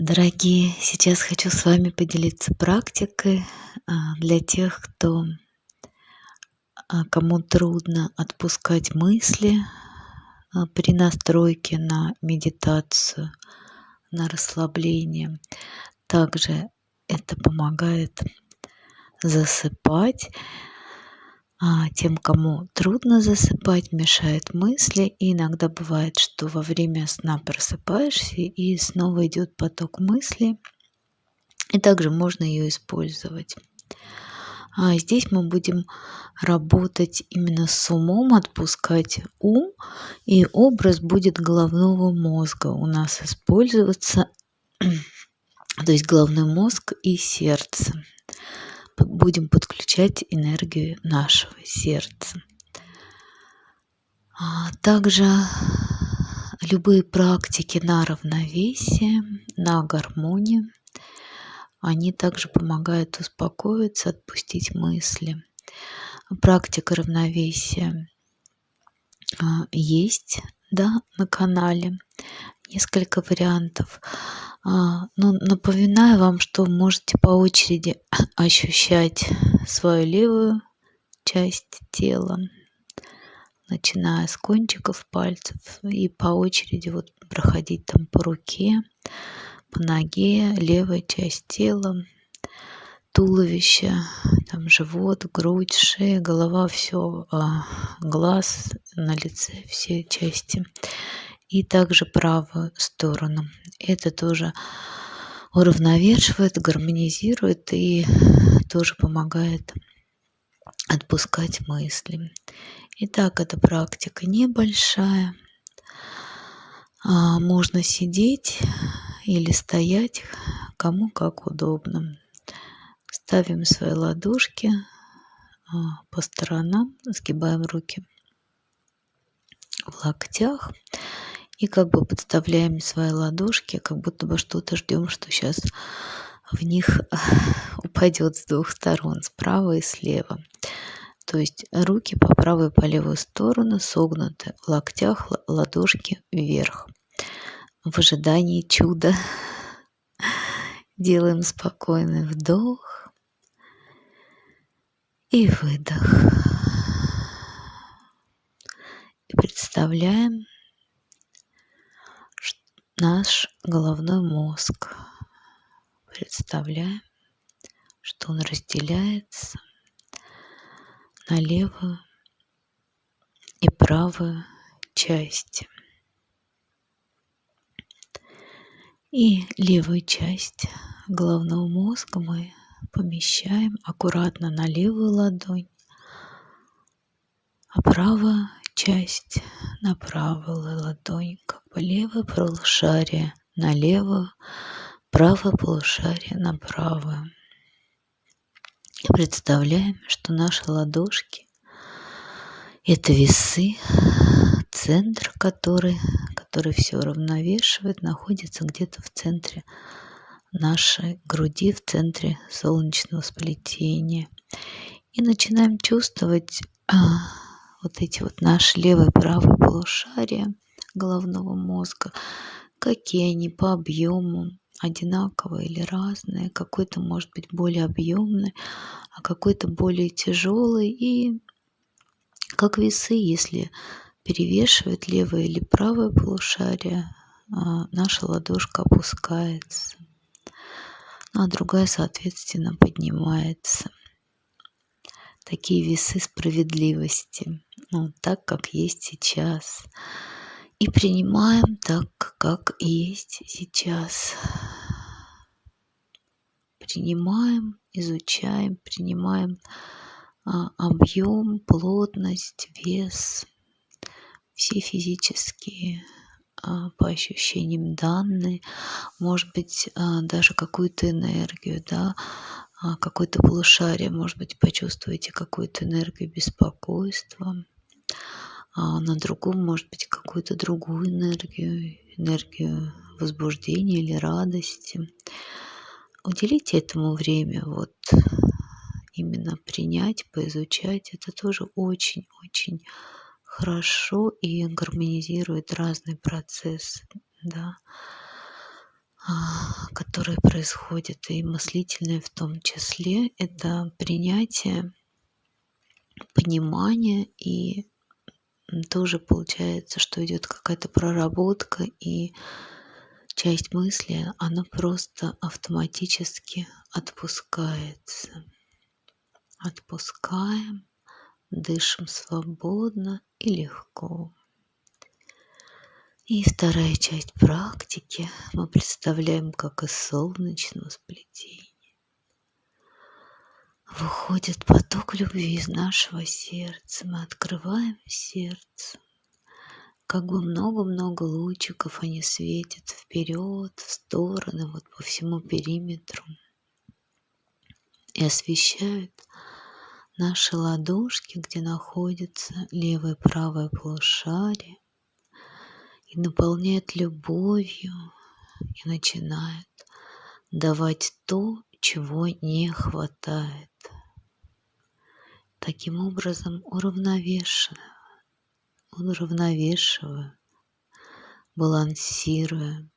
Дорогие, сейчас хочу с вами поделиться практикой а, для тех, кто а, кому трудно отпускать мысли а, при настройке на медитацию, на расслабление. Также это помогает засыпать а тем, кому трудно засыпать, мешают мысли. И иногда бывает, что во время сна просыпаешься и снова идет поток мыслей. И также можно ее использовать. А здесь мы будем работать именно с умом, отпускать ум, и образ будет головного мозга у нас использоваться, то есть головной мозг и сердце будем подключать энергию нашего сердца. А также любые практики на равновесие, на гармонию, они также помогают успокоиться, отпустить мысли. Практика равновесия а, есть да, на канале, несколько вариантов. А, ну, напоминаю вам, что можете по очереди ощущать свою левую часть тела, начиная с кончиков пальцев и по очереди вот проходить там по руке, по ноге, левая часть тела, туловище, там живот, грудь, шея, голова, все, а, глаз на лице, все части и также правую сторону. Это тоже уравновешивает, гармонизирует и тоже помогает отпускать мысли. Итак, эта практика небольшая. А, можно сидеть или стоять, кому как удобно. Ставим свои ладошки а, по сторонам, сгибаем руки в локтях и как бы подставляем свои ладошки, как будто бы что-то ждем, что сейчас в них упадет с двух сторон, справа и слева. То есть руки по правую и по левую сторону согнуты, в локтях ладошки вверх. В ожидании чуда делаем спокойный вдох и выдох. И представляем, наш головной мозг. Представляем, что он разделяется на левую и правую части. И левую часть головного мозга мы помещаем аккуратно на левую ладонь, а правую часть на правую ладонь, как бы левое полушарие на левую, правое полушарие на правую. И представляем, что наши ладошки – это весы, центр который, который все равновешивает, находится где-то в центре нашей груди, в центре солнечного сплетения. И начинаем чувствовать а, вот эти вот наши левое и правое полушария головного мозга, какие они по объему, одинаковые или разные, какой-то может быть более объемный, а какой-то более тяжелый и как весы, если перевешивает левое или правое полушарие, а, наша ладошка опускается, а другая, соответственно, поднимается. Такие весы справедливости ну, так, как есть сейчас. И принимаем так, как есть сейчас. Принимаем, изучаем, принимаем а, объем, плотность, вес, все физические по ощущениям данные, может быть, а, даже какую-то энергию, да, а, какое-то полушарие, может быть, почувствуете какую-то энергию беспокойства, а на другом, может быть, какую-то другую энергию, энергию возбуждения или радости. Уделите этому время, вот именно принять, поизучать, это тоже очень-очень хорошо и гармонизирует разные процессы, да. А, которые происходят, и мыслительные в том числе, это принятие, понимание и тоже получается, что идет какая-то проработка и часть мысли, она просто автоматически отпускается. Отпускаем, дышим свободно и легко. И вторая часть практики мы представляем, как из солнечного сплетения выходит поток любви из нашего сердца. Мы открываем сердце. Как бы много-много лучиков они светят вперед, в стороны, вот по всему периметру. И освещают наши ладошки, где находится левое и правое полушарие, и наполняет любовью, и начинает давать то, чего не хватает. Таким образом, уравновешивая, уравновешивая, балансируя,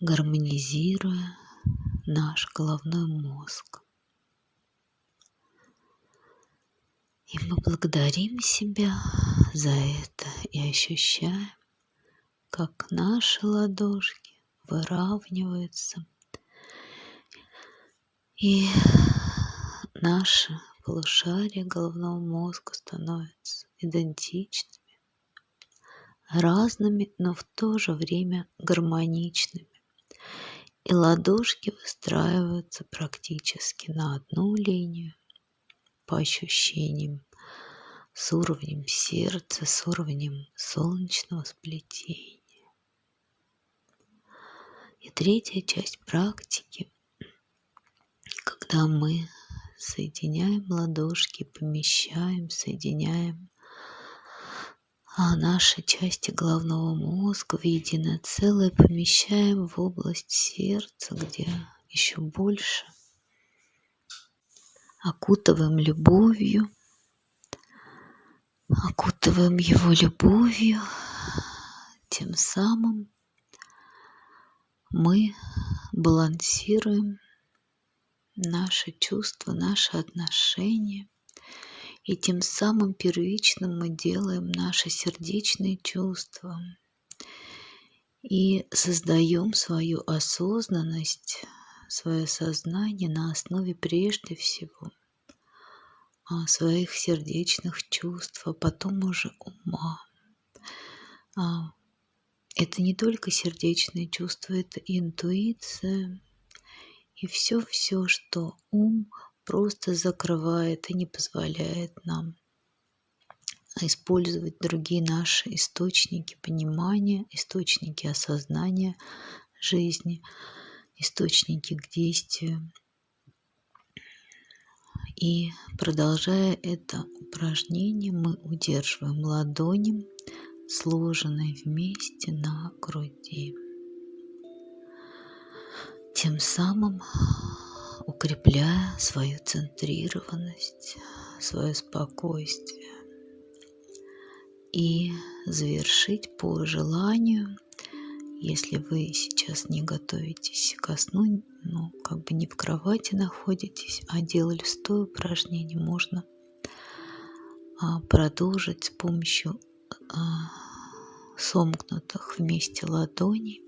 гармонизируя наш головной мозг. И мы благодарим себя за это и ощущаем, как наши ладошки выравниваются. И наши полушария головного мозга становятся идентичными, разными, но в то же время гармоничными. И ладошки выстраиваются практически на одну линию по ощущениям с уровнем сердца, с уровнем солнечного сплетения. И третья часть практики, когда мы соединяем ладошки, помещаем, соединяем а наши части головного мозга в единое целое помещаем в область сердца, где еще больше окутываем любовью, окутываем его любовью, тем самым мы балансируем наши чувства, наши отношения, и тем самым первичным мы делаем наши сердечные чувства и создаем свою осознанность, свое сознание на основе прежде всего а, своих сердечных чувств, а потом уже ума. А, это не только сердечные чувства, это интуиция и все-все, что ум просто закрывает и не позволяет нам использовать другие наши источники понимания, источники осознания жизни, источники к действию. И продолжая это упражнение, мы удерживаем ладони, сложенные вместе на груди. Тем самым укрепляя свою центрированность, свое спокойствие. И завершить по желанию – если вы сейчас не готовитесь ко сну, ну, как бы не в кровати находитесь, а делали стоя упражнение, можно а, продолжить с помощью а, сомкнутых вместе ладоней,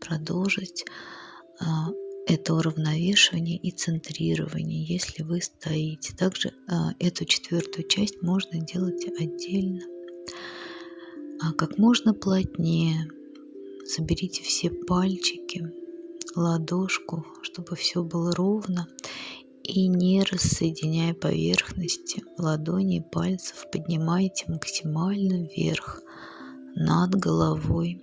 продолжить а, это уравновешивание и центрирование, если вы стоите. Также а, эту четвертую часть можно делать отдельно, а как можно плотнее соберите все пальчики, ладошку, чтобы все было ровно. И не рассоединяя поверхности ладони и пальцев, поднимайте максимально вверх над головой.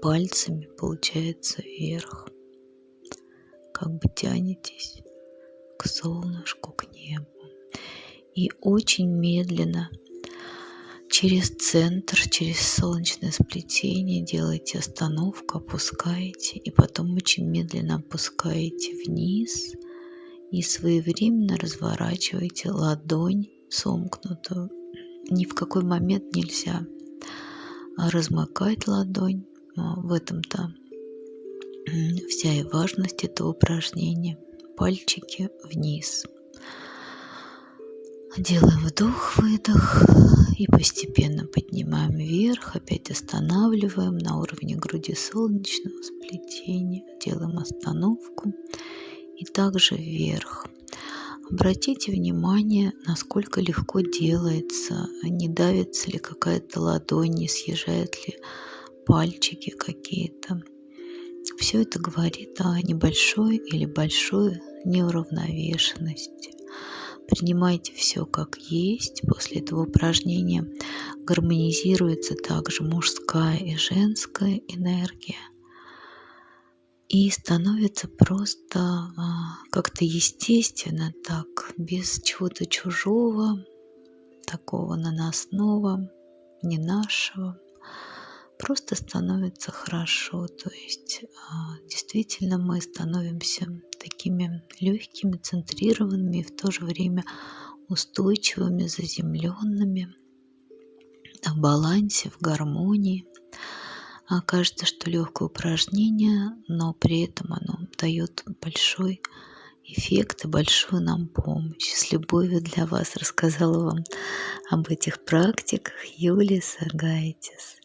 Пальцами получается вверх. Как бы тянетесь к солнышку, к небу. И очень медленно через центр, через солнечное сплетение делаете остановку, опускаете, и потом очень медленно опускаете вниз и своевременно разворачиваете ладонь сомкнутую. Ни в какой момент нельзя размыкать ладонь. в этом-то вся и важность этого упражнения. Пальчики вниз. Делаем вдох-выдох и постепенно поднимаем вверх, опять останавливаем на уровне груди солнечного сплетения, делаем остановку и также вверх. Обратите внимание, насколько легко делается, не давится ли какая-то ладонь, не съезжают ли пальчики какие-то. Все это говорит о небольшой или большой неуравновешенности. Принимайте все как есть. После этого упражнения гармонизируется также мужская и женская энергия. И становится просто а, как-то естественно так, без чего-то чужого, такого наносного, не нашего просто становится хорошо. То есть а, действительно мы становимся такими легкими, центрированными и в то же время устойчивыми, заземленными, в балансе, в гармонии. А кажется, что легкое упражнение, но при этом оно дает большой эффект и большую нам помощь. С любовью для вас рассказала вам об этих практиках Юлия Сагайтис.